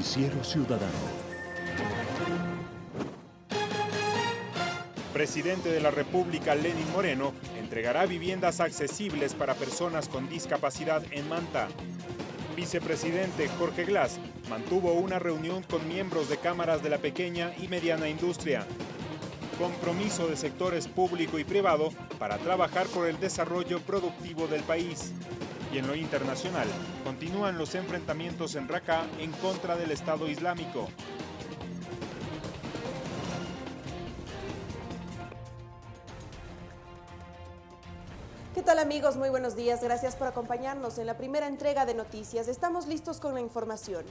Noticiero Ciudadano. Presidente de la República, Lenin Moreno, entregará viviendas accesibles para personas con discapacidad en Manta. Vicepresidente Jorge Glass mantuvo una reunión con miembros de cámaras de la pequeña y mediana industria. Compromiso de sectores público y privado para trabajar por el desarrollo productivo del país. Y en lo internacional, continúan los enfrentamientos en Raqqa en contra del Estado Islámico. ¿Qué tal amigos? Muy buenos días. Gracias por acompañarnos en la primera entrega de noticias. Estamos listos con la información.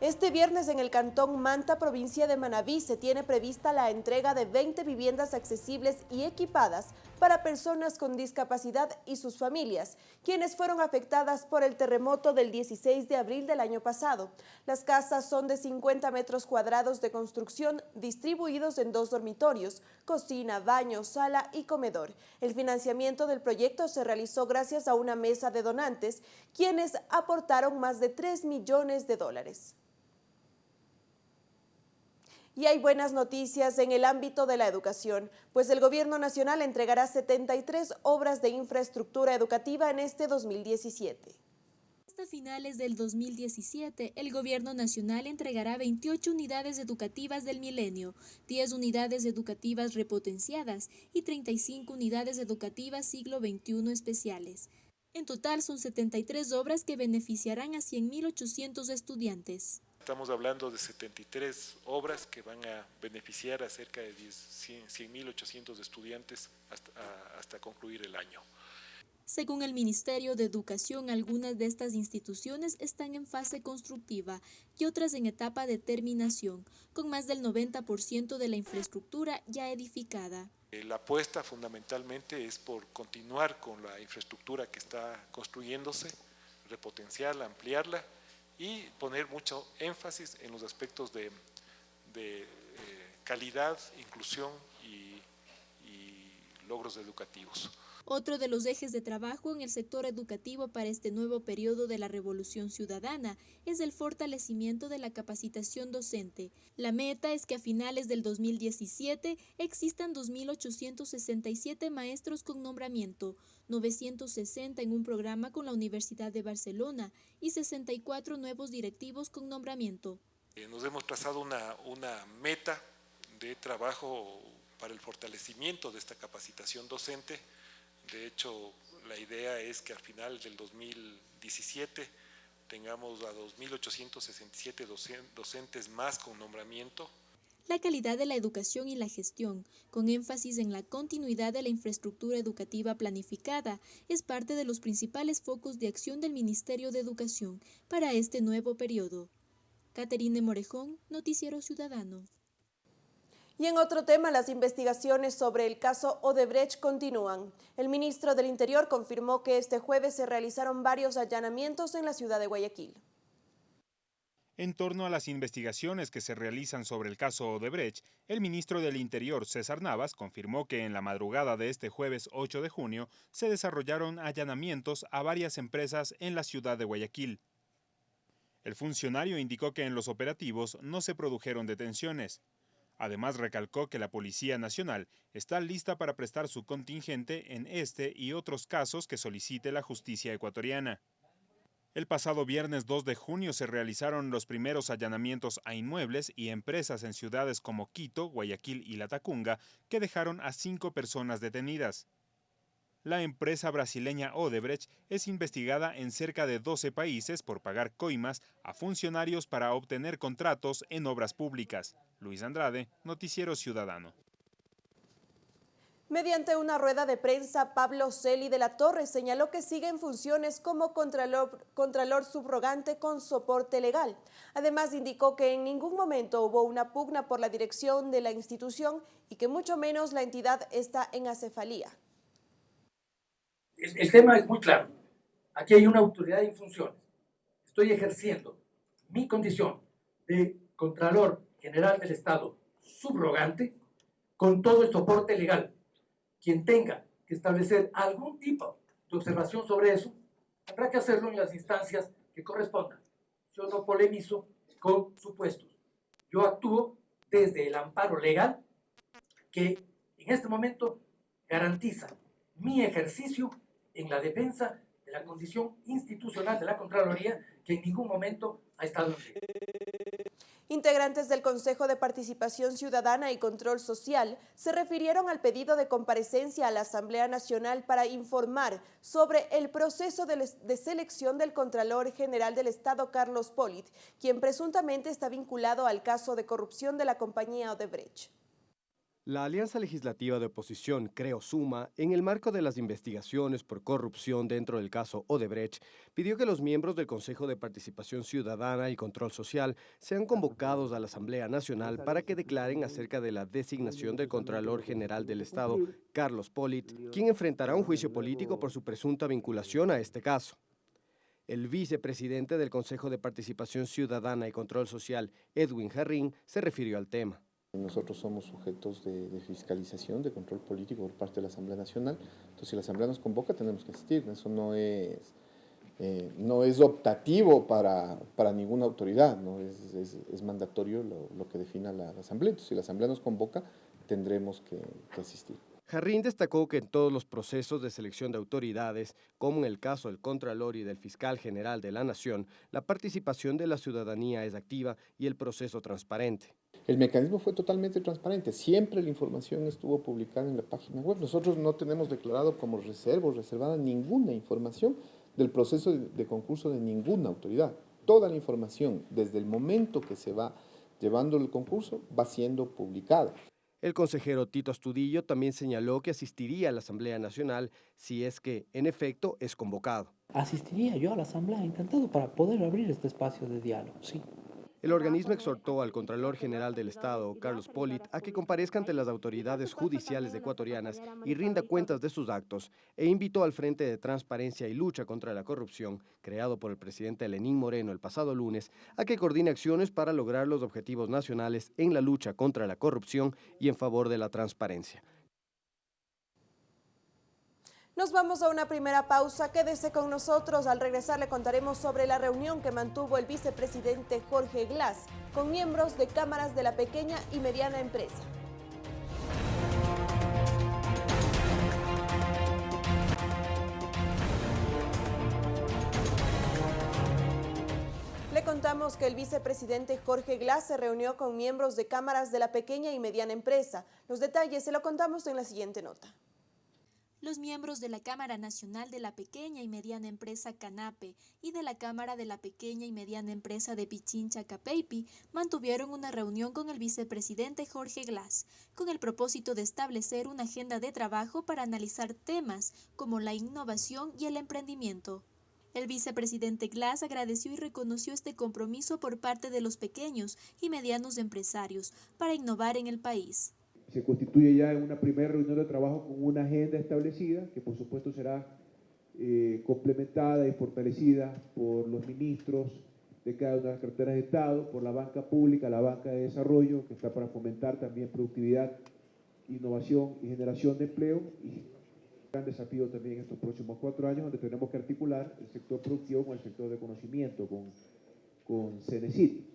Este viernes en el Cantón Manta, provincia de Manabí, se tiene prevista la entrega de 20 viviendas accesibles y equipadas para personas con discapacidad y sus familias, quienes fueron afectadas por el terremoto del 16 de abril del año pasado. Las casas son de 50 metros cuadrados de construcción distribuidos en dos dormitorios, cocina, baño, sala y comedor. El financiamiento del proyecto se realizó gracias a una mesa de donantes, quienes aportaron más de 3 millones de dólares. Y hay buenas noticias en el ámbito de la educación, pues el Gobierno Nacional entregará 73 obras de infraestructura educativa en este 2017. Hasta finales del 2017, el Gobierno Nacional entregará 28 unidades educativas del milenio, 10 unidades educativas repotenciadas y 35 unidades educativas siglo XXI especiales. En total son 73 obras que beneficiarán a 100.800 estudiantes. Estamos hablando de 73 obras que van a beneficiar a cerca de 100.800 estudiantes hasta, hasta concluir el año. Según el Ministerio de Educación, algunas de estas instituciones están en fase constructiva y otras en etapa de terminación, con más del 90% de la infraestructura ya edificada. Eh, la apuesta fundamentalmente es por continuar con la infraestructura que está construyéndose, repotenciarla, ampliarla y poner mucho énfasis en los aspectos de, de eh, calidad, inclusión y, y logros educativos. Otro de los ejes de trabajo en el sector educativo para este nuevo periodo de la Revolución Ciudadana es el fortalecimiento de la capacitación docente. La meta es que a finales del 2017 existan 2.867 maestros con nombramiento, 960 en un programa con la Universidad de Barcelona y 64 nuevos directivos con nombramiento. Eh, nos hemos trazado una, una meta de trabajo para el fortalecimiento de esta capacitación docente de hecho, la idea es que al final del 2017 tengamos a 2.867 docentes más con nombramiento. La calidad de la educación y la gestión, con énfasis en la continuidad de la infraestructura educativa planificada, es parte de los principales focos de acción del Ministerio de Educación para este nuevo periodo. Caterine Morejón, Noticiero Ciudadano. Y en otro tema, las investigaciones sobre el caso Odebrecht continúan. El ministro del Interior confirmó que este jueves se realizaron varios allanamientos en la ciudad de Guayaquil. En torno a las investigaciones que se realizan sobre el caso Odebrecht, el ministro del Interior, César Navas, confirmó que en la madrugada de este jueves 8 de junio se desarrollaron allanamientos a varias empresas en la ciudad de Guayaquil. El funcionario indicó que en los operativos no se produjeron detenciones. Además, recalcó que la Policía Nacional está lista para prestar su contingente en este y otros casos que solicite la justicia ecuatoriana. El pasado viernes 2 de junio se realizaron los primeros allanamientos a inmuebles y empresas en ciudades como Quito, Guayaquil y La Tacunga, que dejaron a cinco personas detenidas. La empresa brasileña Odebrecht es investigada en cerca de 12 países por pagar coimas a funcionarios para obtener contratos en obras públicas. Luis Andrade, Noticiero Ciudadano. Mediante una rueda de prensa, Pablo Celi de la Torre señaló que sigue en funciones como contralor, subrogante con soporte legal. Además, indicó que en ningún momento hubo una pugna por la dirección de la institución y que mucho menos la entidad está en acefalía el, tema es muy claro. Aquí hay una autoridad en funciones. Estoy ejerciendo mi condición de Contralor General del Estado subrogante con todo el soporte legal. Quien tenga que establecer algún tipo de observación sobre eso, habrá que hacerlo en las instancias que correspondan. Yo no polemizo con supuestos. Yo actúo desde el amparo legal que en este momento garantiza mi ejercicio en la defensa de la condición institucional de la Contraloría que en ningún momento ha estado en riesgo. Integrantes del Consejo de Participación Ciudadana y Control Social se refirieron al pedido de comparecencia a la Asamblea Nacional para informar sobre el proceso de, selección del Contralor General del Estado, Carlos Polit, quien presuntamente está vinculado al caso de corrupción de la compañía Odebrecht. La Alianza Legislativa de Oposición, Creo Suma, en el marco de las investigaciones por corrupción dentro del caso Odebrecht, pidió que los miembros del Consejo de Participación Ciudadana y Control Social sean convocados a la Asamblea Nacional para que declaren acerca de la designación del Contralor General del Estado, Carlos Polit, quien enfrentará un juicio político por su presunta vinculación a este caso. El vicepresidente del Consejo de Participación Ciudadana y Control Social, Edwin Jarrín, se refirió al tema. Nosotros somos sujetos de, fiscalización, de control político por parte de la Asamblea Nacional. Entonces, si la Asamblea nos convoca, tenemos que asistir. Eso no es, eh, no es optativo para, para, ninguna autoridad, ¿no? es, es, es mandatorio lo, que defina la, la, Asamblea. Entonces, si la Asamblea nos convoca, tendremos que, que asistir. Jarrín destacó que en todos los procesos de selección de autoridades, como en el caso del Contralor y del Fiscal General de la Nación, la participación de la ciudadanía es activa y el proceso transparente. El mecanismo fue totalmente transparente, siempre la información estuvo publicada en la página web. Nosotros no tenemos declarado como reserva o reservada ninguna información del proceso de, concurso de ninguna autoridad. Toda la información, desde el momento que se va llevando el concurso, va siendo publicada. El consejero Tito Astudillo también señaló que asistiría a la Asamblea Nacional si es que, en efecto, es convocado. Asistiría yo a la Asamblea, encantado, para poder abrir este espacio de diálogo, sí. El organismo exhortó al Contralor General del Estado, Carlos Polit, a que comparezca ante las autoridades judiciales ecuatorianas y rinda cuentas de sus actos, e invitó al Frente de Transparencia y Lucha contra la Corrupción, creado por el presidente Lenín Moreno el pasado lunes, a que coordine acciones para lograr los objetivos nacionales en la lucha contra la corrupción y en favor de la transparencia. Nos vamos a una primera pausa. Quédese con nosotros. Al regresar le contaremos sobre la reunión que mantuvo el vicepresidente Jorge Glass con miembros de cámaras de la pequeña y mediana empresa. Le contamos que el vicepresidente Jorge Glass se reunió con miembros de cámaras de la pequeña y mediana empresa. Los detalles se lo contamos en la siguiente nota los miembros de la Cámara Nacional de la Pequeña y Mediana Empresa Canape y de la Cámara de la Pequeña y Mediana Empresa de Pichincha Capeipi mantuvieron una reunión con el vicepresidente Jorge Glass, con el propósito de establecer una agenda de trabajo para analizar temas como la innovación y el emprendimiento. El vicepresidente Glass agradeció y reconoció este compromiso por parte de los pequeños y medianos empresarios para innovar en el país se constituye ya en una primera reunión de trabajo con una agenda establecida, que por supuesto será eh, complementada y fortalecida por los ministros de cada una de las carteras de Estado, por la banca pública, la banca de desarrollo, que está para fomentar también productividad, innovación y generación de empleo. Y gran desafío también en estos próximos cuatro años, donde tenemos que articular el sector productivo con el sector de conocimiento, con, con CENESIT.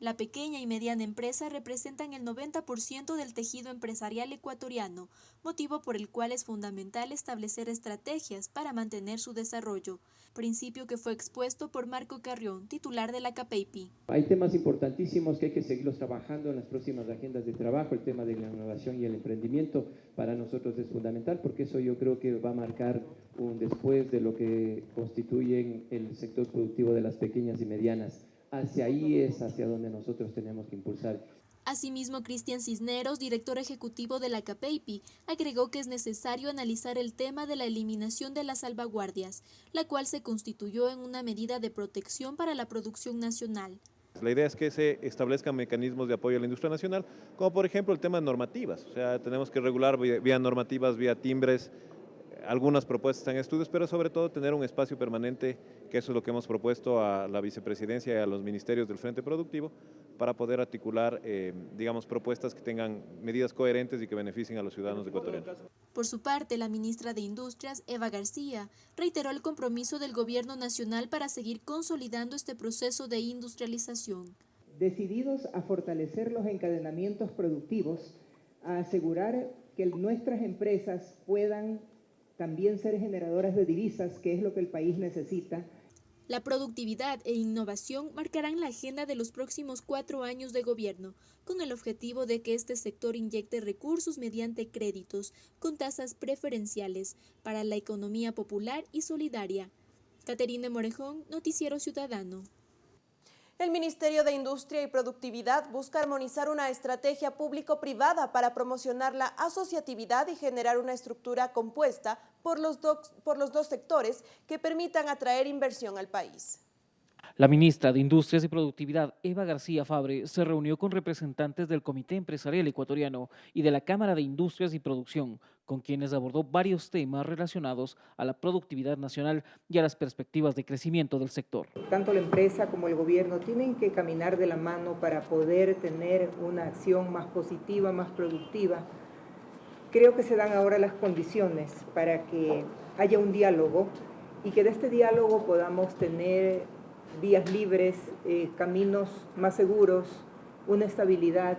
La pequeña y mediana empresa representan el 90% del tejido empresarial ecuatoriano, motivo por el cual es fundamental establecer estrategias para mantener su desarrollo, principio que fue expuesto por Marco Carrión, titular de la CAPEIPI. Hay temas importantísimos que hay que seguirlos trabajando en las próximas agendas de trabajo, el tema de la innovación y el emprendimiento para nosotros es fundamental porque eso yo creo que va a marcar un después de lo que constituyen el sector productivo de las pequeñas y medianas hacia ahí es hacia donde nosotros tenemos que impulsar. Asimismo, Cristian Cisneros, director ejecutivo de la CAPEIPI, agregó que es necesario analizar el tema de la eliminación de las salvaguardias, la cual se constituyó en una medida de protección para la producción nacional. La idea es que se establezcan mecanismos de apoyo a la industria nacional, como por ejemplo el tema de normativas. O sea, tenemos que regular vía, vía normativas, vía timbres, algunas propuestas en estudios, pero sobre todo tener un espacio permanente, que eso es lo que hemos propuesto a la vicepresidencia y a los ministerios del Frente Productivo, para poder articular, eh, digamos, propuestas que tengan medidas coherentes y que beneficien a los ciudadanos ecuatorianos. Por su parte, la ministra de Industrias, Eva García, reiteró el compromiso del gobierno nacional para seguir consolidando este proceso de industrialización. decididos a fortalecer los encadenamientos productivos, a asegurar que nuestras empresas puedan también ser generadoras de divisas, que es lo que el país necesita. La productividad e innovación marcarán la agenda de los próximos cuatro años de gobierno, con el objetivo de que este sector inyecte recursos mediante créditos con tasas preferenciales para la economía popular y solidaria. Caterina Morejón, Noticiero Ciudadano. El Ministerio de Industria y Productividad busca armonizar una estrategia público-privada para promocionar la asociatividad y generar una estructura compuesta por los, por los dos sectores que permitan atraer inversión al país. La ministra de Industrias y Productividad, Eva García Fabre, se reunió con representantes del Comité Empresarial Ecuatoriano y de la Cámara de Industrias y Producción, con quienes abordó varios temas relacionados a la productividad nacional y a las perspectivas de crecimiento del sector. Tanto la empresa como el gobierno tienen que caminar de la mano para poder tener una acción más positiva, más productiva. Creo que se dan ahora las condiciones para que haya un diálogo y que de este diálogo podamos tener vías libres, eh, caminos más seguros, una estabilidad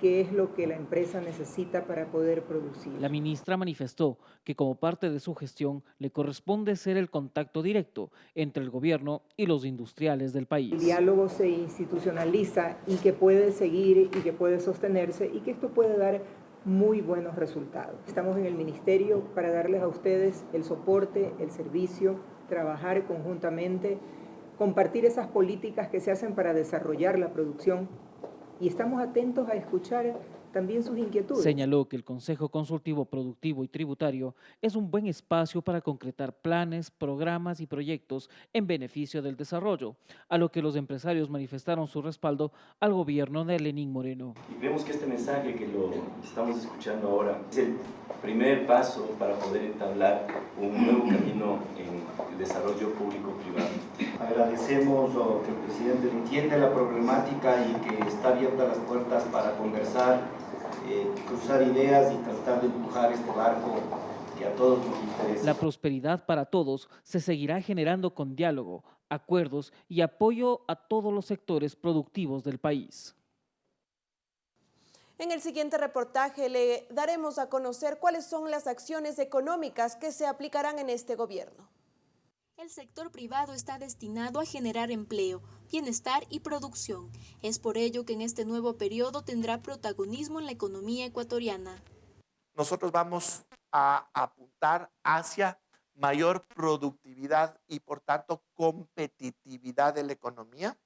que es lo que la empresa necesita para poder producir. La ministra manifestó que como parte de su gestión le corresponde ser el contacto directo entre el gobierno y los industriales del país. El diálogo se institucionaliza y que puede seguir y que puede sostenerse y que esto puede dar muy buenos resultados. Estamos en el ministerio para darles a ustedes el soporte, el servicio, trabajar conjuntamente compartir esas políticas que se hacen para desarrollar la producción y estamos atentos a escuchar también sus inquietudes. Señaló que el Consejo Consultivo Productivo y Tributario es un buen espacio para concretar planes, programas y proyectos en beneficio del desarrollo, a lo que los empresarios manifestaron su respaldo al gobierno de Lenín Moreno. Y vemos que este mensaje que lo estamos escuchando ahora es el primer paso para poder entablar un nuevo camino en el desarrollo público-privado. Agradecemos que el presidente entiende la problemática y que está abierta las puertas para conversar eh, cruzar ideas y tratar de empujar este barco que a todos nos interesa. La prosperidad para todos se seguirá generando con diálogo, acuerdos y apoyo a todos los sectores productivos del país. En el siguiente reportaje le daremos a conocer cuáles son las acciones económicas que se aplicarán en este gobierno. El sector privado está destinado a generar empleo, bienestar y producción. Es por ello que en este nuevo periodo tendrá protagonismo en la economía ecuatoriana. Nosotros vamos a apuntar hacia mayor productividad y por tanto competitividad de la economía,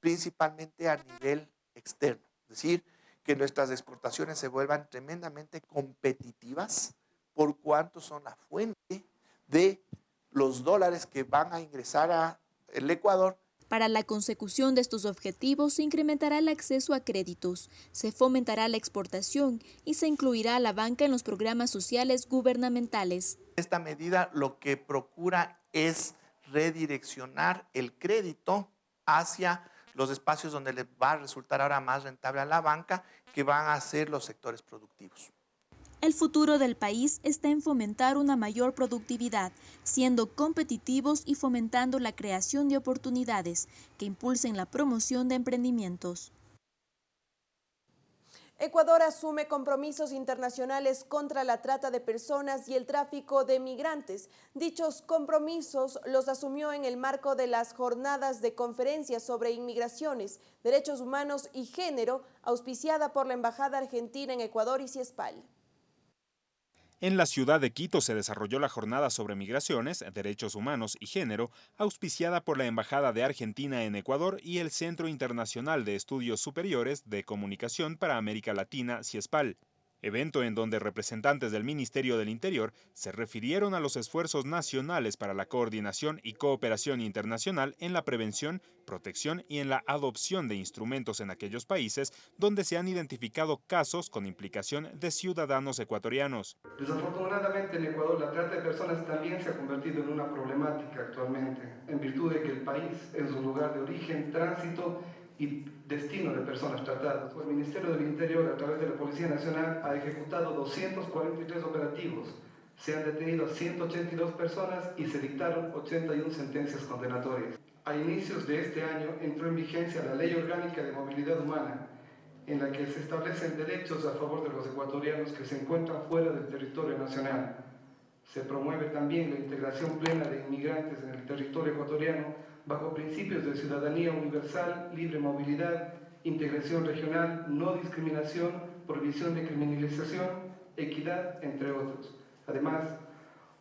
principalmente a nivel externo. Es decir, que nuestras exportaciones se vuelvan tremendamente competitivas por cuanto son la fuente de los dólares que van a ingresar al Ecuador. Para la consecución de estos objetivos se incrementará el acceso a créditos, se fomentará la exportación y se incluirá a la banca en los programas sociales gubernamentales. Esta medida lo que procura es redireccionar el crédito hacia los espacios donde le va a resultar ahora más rentable a la banca, que van a ser los sectores productivos. El futuro del país está en fomentar una mayor productividad, siendo competitivos y fomentando la creación de oportunidades que impulsen la promoción de emprendimientos. Ecuador asume compromisos internacionales contra la trata de personas y el tráfico de migrantes. Dichos compromisos los asumió en el marco de las jornadas de conferencias sobre inmigraciones, derechos humanos y género, auspiciada por la Embajada Argentina en Ecuador y CIESPAL. En la ciudad de Quito se desarrolló la jornada sobre migraciones, derechos humanos y género, auspiciada por la Embajada de Argentina en Ecuador y el Centro Internacional de Estudios Superiores de Comunicación para América Latina, CIESPAL evento en donde representantes del Ministerio del Interior se refirieron a los esfuerzos nacionales para la coordinación y cooperación internacional en la prevención, protección y en la adopción de instrumentos en aquellos países donde se han identificado casos con implicación de ciudadanos ecuatorianos. Desafortunadamente en Ecuador la trata de personas también se ha convertido en una problemática actualmente, en virtud de que el país es su lugar de origen, tránsito y destino de personas tratadas. El Ministerio del Interior, a través de la Policía Nacional, ha ejecutado 243 operativos. Se han detenido 182 personas y se dictaron 81 sentencias condenatorias. a inicios de este año entró en vigencia la Ley Orgánica de Movilidad Humana, en la que se establecen derechos a favor de los ecuatorianos que se encuentran fuera del territorio nacional. Se promueve también la integración plena de inmigrantes en el territorio ecuatoriano bajo principios de ciudadanía universal, libre movilidad, integración regional, no discriminación, prohibición de criminalización, equidad, entre otros. Además,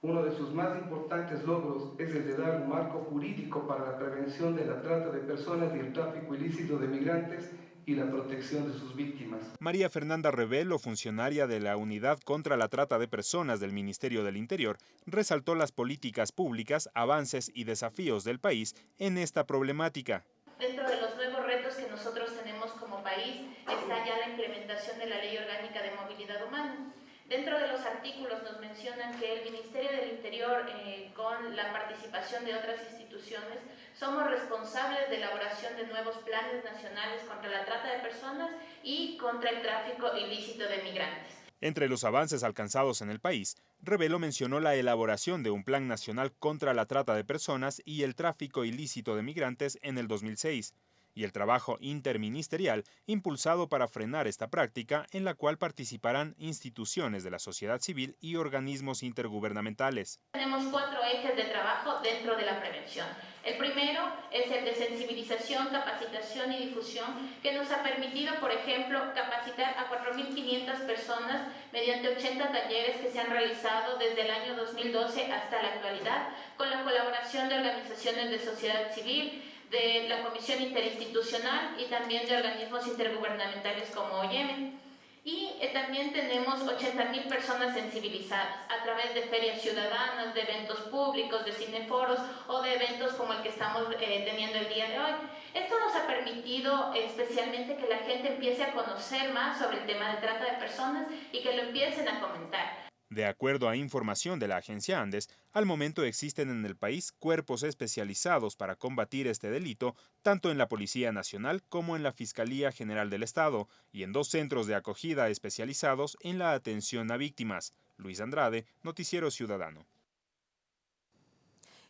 uno de sus más importantes logros es el de dar un marco jurídico para la prevención de la trata de personas y el tráfico ilícito de migrantes y la protección de sus víctimas. María Fernanda Revelo, funcionaria de la Unidad contra la Trata de Personas del Ministerio del Interior, resaltó las políticas públicas, avances y desafíos del país en esta problemática. Dentro de los nuevos retos que nosotros tenemos como país está ya la implementación de la Ley Orgánica de Movilidad Humana. Dentro de los artículos nos mencionan que el Ministerio del Interior, eh, con la participación de otras instituciones, somos responsables de elaboración de nuevos planes nacionales contra la trata de personas y contra el tráfico ilícito de migrantes. Entre los avances alcanzados en el país, Revelo mencionó la elaboración de un plan nacional contra la trata de personas y el tráfico ilícito de migrantes en el 2006 y el trabajo interministerial impulsado para frenar esta práctica en la cual participarán instituciones de la sociedad civil y organismos intergubernamentales. Tenemos cuatro ejes de trabajo dentro de la prevención. El primero es el de sensibilización, capacitación y difusión, que nos ha permitido, por ejemplo, capacitar a 4.500 personas mediante 80 talleres que se han realizado desde el año 2012 hasta la actualidad, con la colaboración de organizaciones de sociedad civil, de la Comisión Interinstitucional y también de organismos intergubernamentales como OIM. Y eh, también tenemos 80.000 personas sensibilizadas a través de ferias ciudadanas, de eventos públicos, de cineforos o de eventos como el que estamos eh, teniendo el día de hoy. Esto nos ha permitido especialmente que la gente empiece a conocer más sobre el tema de trata de personas y que lo empiecen a comentar. De acuerdo a información de la agencia Andes, al momento existen en el país cuerpos especializados para combatir este delito, tanto en la Policía Nacional como en la Fiscalía General del Estado, y en dos centros de acogida especializados en la atención a víctimas. Luis Andrade, Noticiero Ciudadano.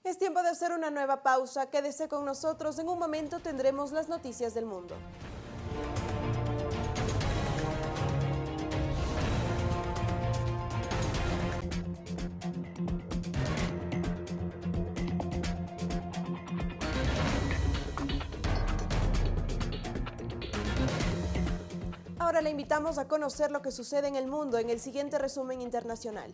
Es tiempo de hacer una nueva pausa. Quédese con nosotros. En un momento tendremos las noticias del mundo. Ahora le invitamos a conocer lo que sucede en el mundo en el siguiente resumen internacional.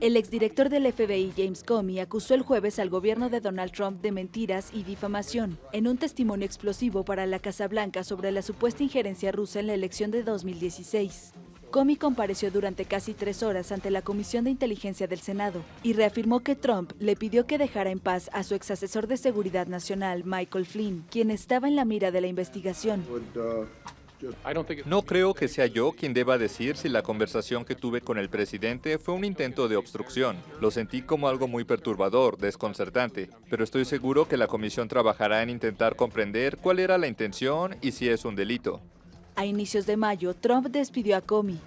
El exdirector del FBI, James Comey, acusó el jueves al gobierno de Donald Trump de mentiras y difamación en un testimonio explosivo para la Casa Blanca sobre la supuesta injerencia rusa en la elección de 2016. Comey compareció durante casi tres horas ante la Comisión de Inteligencia del Senado y reafirmó que Trump le pidió que dejara en paz a su exasesor de Seguridad Nacional, Michael Flynn, quien estaba en la mira de la investigación. No creo que sea yo quien deba decir si la conversación que tuve con el presidente fue un intento de obstrucción. Lo sentí como algo muy perturbador, desconcertante, pero estoy seguro que la comisión trabajará en intentar comprender cuál era la intención y si es un delito. A inicios de mayo, Trump despidió a Comey.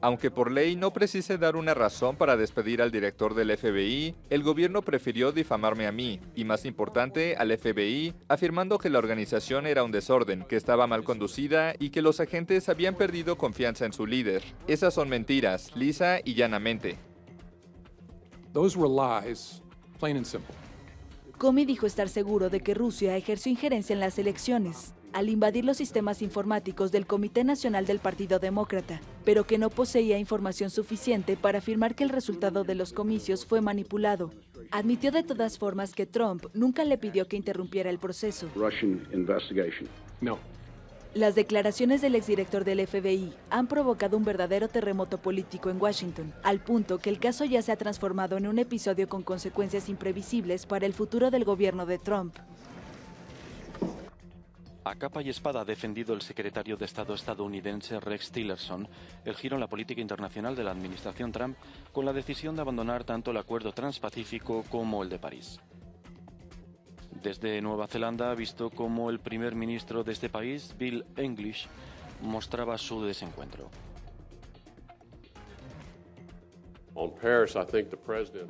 Aunque por ley no precise dar una razón para despedir al director del FBI, el gobierno prefirió difamarme a mí, y más importante, al FBI, afirmando que la organización era un desorden, que estaba mal conducida y que los agentes habían perdido confianza en su líder. Esas son mentiras, lisa y llanamente. Comey dijo estar seguro de que Rusia ejerció injerencia en las elecciones al invadir los sistemas informáticos del Comité Nacional del Partido Demócrata, pero que no poseía información suficiente para afirmar que el resultado de los comicios fue manipulado. Admitió de todas formas que Trump nunca le pidió que interrumpiera el proceso. Las declaraciones del exdirector del FBI han provocado un verdadero terremoto político en Washington, al punto que el caso ya se ha transformado en un episodio con consecuencias imprevisibles para el futuro del gobierno de Trump. A capa y espada ha defendido el secretario de Estado estadounidense Rex Tillerson el giro en la política internacional de la administración Trump con la decisión de abandonar tanto el acuerdo transpacífico como el de París. Desde Nueva Zelanda ha visto cómo el primer ministro de este país, Bill English, mostraba su desencuentro.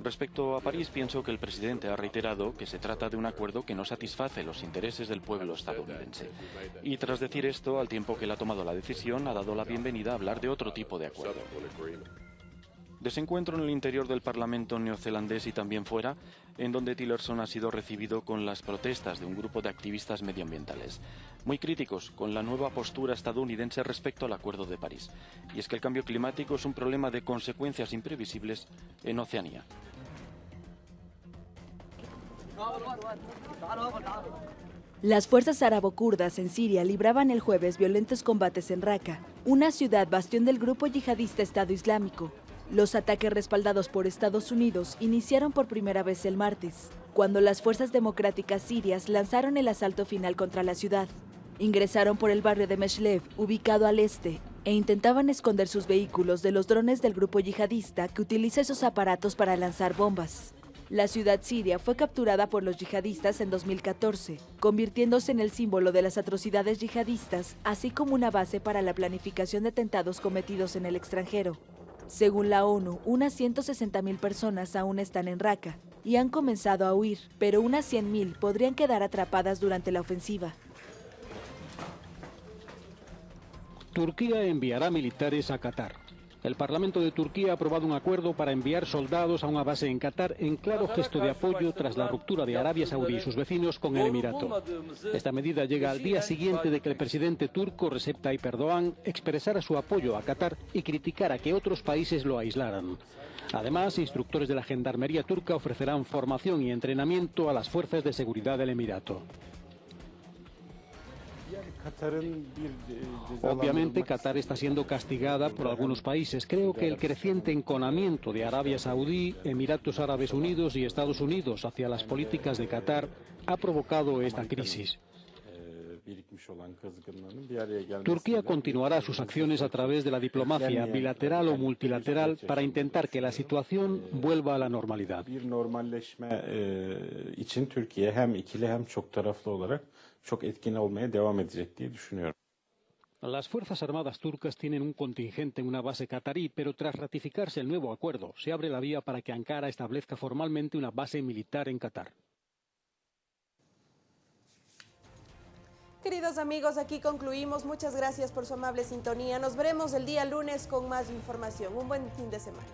Respecto a París, pienso que el presidente ha reiterado que se trata de un acuerdo que no satisface los intereses del pueblo estadounidense. Y tras decir esto, al tiempo que él ha tomado la decisión, ha dado la bienvenida a hablar de otro tipo de acuerdo. Desencuentro en el interior del Parlamento neozelandés y también fuera, en donde Tillerson ha sido recibido con las protestas de un grupo de activistas medioambientales, muy críticos con la nueva postura estadounidense respecto al Acuerdo de París. Y es que el cambio climático es un problema de consecuencias imprevisibles en Oceanía. Las fuerzas árabo-kurdas en Siria libraban el jueves violentos combates en Raqqa, una ciudad bastión del grupo yihadista Estado Islámico. Los ataques respaldados por Estados Unidos iniciaron por primera vez el martes, cuando las fuerzas democráticas sirias lanzaron el asalto final contra la ciudad. Ingresaron por el barrio de Meshlev, ubicado al este, e intentaban esconder sus vehículos de los drones del grupo yihadista que utiliza esos aparatos para lanzar bombas. La ciudad siria fue capturada por los yihadistas en 2014, convirtiéndose en el símbolo de las atrocidades yihadistas, así como una base para la planificación de atentados cometidos en el extranjero. Según la ONU, unas 160.000 personas aún están en Raqqa y han comenzado a huir, pero unas 100.000 podrían quedar atrapadas durante la ofensiva. Turquía enviará militares a Qatar. El Parlamento de Turquía ha aprobado un acuerdo para enviar soldados a una base en Qatar en claro gesto de apoyo tras la ruptura de Arabia Saudí y sus vecinos con el Emirato. Esta medida llega al día siguiente de que el presidente turco Recep Tayyip Erdogan expresara su apoyo a Qatar y criticara que otros países lo aislaran. Además, instructores de la Gendarmería turca ofrecerán formación y entrenamiento a las fuerzas de seguridad del Emirato. Obviamente Qatar está siendo castigada por algunos países. Creo que el creciente enconamiento de Arabia Saudí, Emiratos Árabes Unidos y Estados Unidos hacia las políticas de Qatar ha provocado esta crisis. Turquía continuará sus acciones a través de la diplomacia bilateral o multilateral para intentar que la situación vuelva a la normalidad. Las Fuerzas Armadas turcas tienen un contingente en una base catarí, pero tras ratificarse el nuevo acuerdo, se abre la vía para que Ankara establezca formalmente una base militar en Qatar. Queridos amigos, aquí concluimos. Muchas gracias por su amable sintonía. Nos veremos el día lunes con más información. Un buen fin de semana.